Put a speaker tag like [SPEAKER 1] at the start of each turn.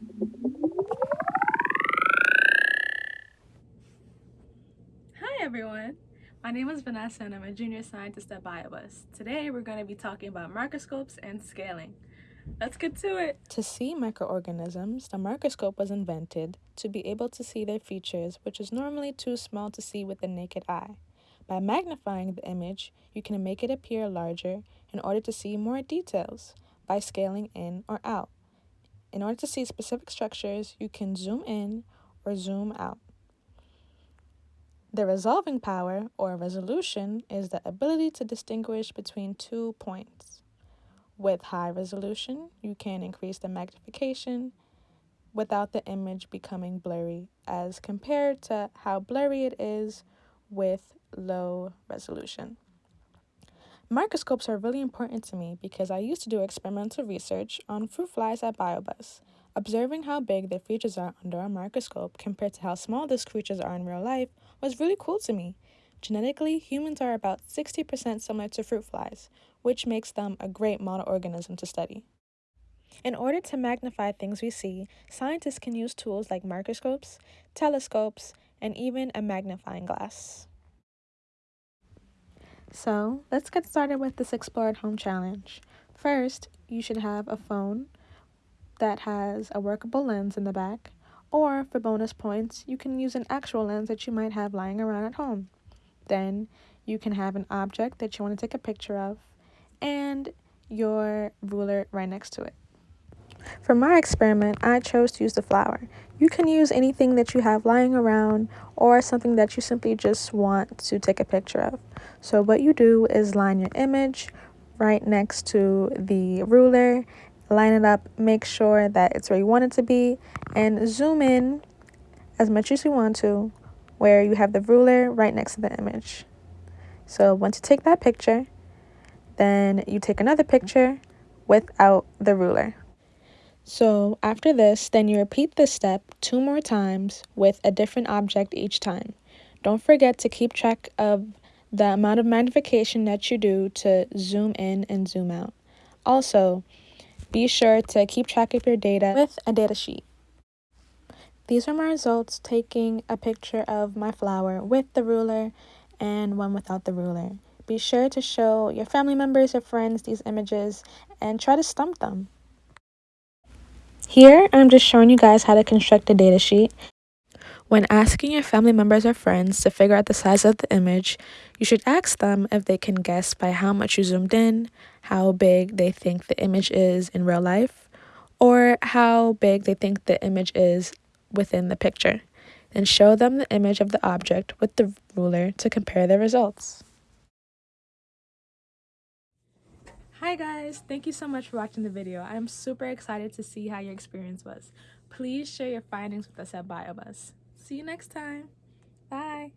[SPEAKER 1] Hi everyone! My name is Vanessa and I'm a junior scientist at BioBus. Today we're going to be talking about microscopes and scaling. Let's get to it!
[SPEAKER 2] To see microorganisms, the microscope was invented to be able to see their features, which is normally too small to see with the naked eye. By magnifying the image, you can make it appear larger in order to see more details by scaling in or out. In order to see specific structures, you can zoom in or zoom out. The resolving power or resolution is the ability to distinguish between two points. With high resolution, you can increase the magnification without the image becoming blurry as compared to how blurry it is with low resolution. Microscopes are really important to me because I used to do experimental research on fruit flies at BioBus. Observing how big their features are under a microscope compared to how small these creatures are in real life was really cool to me. Genetically, humans are about 60% similar to fruit flies, which makes them a great model organism to study. In order to magnify things we see, scientists can use tools like microscopes, telescopes, and even a magnifying glass. So let's get started with this Explore at Home challenge. First, you should have a phone that has a workable lens in the back, or for bonus points, you can use an actual lens that you might have lying around at home. Then you can have an object that you want to take a picture of and your ruler right next to it. For my experiment, I chose to use the flower. You can use anything that you have lying around or something that you simply just want to take a picture of. So what you do is line your image right next to the ruler, line it up, make sure that it's where you want it to be, and zoom in as much as you want to where you have the ruler right next to the image. So once you take that picture, then you take another picture without the ruler. So after this, then you repeat this step two more times with a different object each time. Don't forget to keep track of the amount of magnification that you do to zoom in and zoom out. Also, be sure to keep track of your data with a data sheet. These are my results taking a picture of my flower with the ruler and one without the ruler. Be sure to show your family members or friends these images and try to stump them. Here, I'm just showing you guys how to construct a data sheet. When asking your family members or friends to figure out the size of the image, you should ask them if they can guess by how much you zoomed in, how big they think the image is in real life, or how big they think the image is within the picture. Then show them the image of the object with the ruler to compare the results.
[SPEAKER 1] Hi guys, thank you so much for watching the video. I'm super excited to see how your experience was. Please share your findings with us at BioBus. See you next time. Bye.